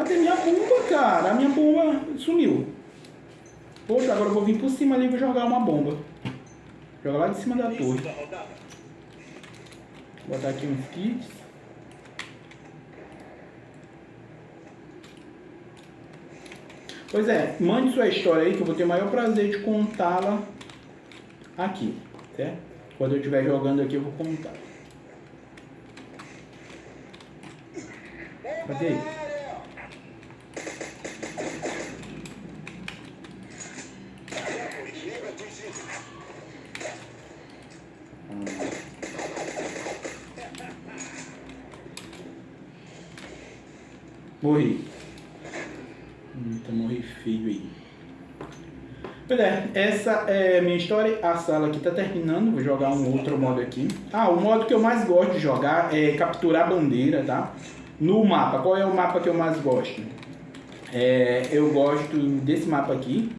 Cadê minha bomba, cara? A minha bomba sumiu. Poxa, agora eu vou vir por cima ali e vou jogar uma bomba. Joga lá de cima da torre. Vou botar aqui uns kits. Pois é, mande sua história aí que eu vou ter o maior prazer de contá-la aqui, certo? Quando eu estiver jogando aqui eu vou contar. Cadê? Morri. Eita, morri feio aí. Pois é, essa é minha história. A sala aqui tá terminando. Vou jogar um outro modo aqui. Ah, o modo que eu mais gosto de jogar é capturar bandeira, tá? No mapa. Qual é o mapa que eu mais gosto? É, eu gosto desse mapa aqui,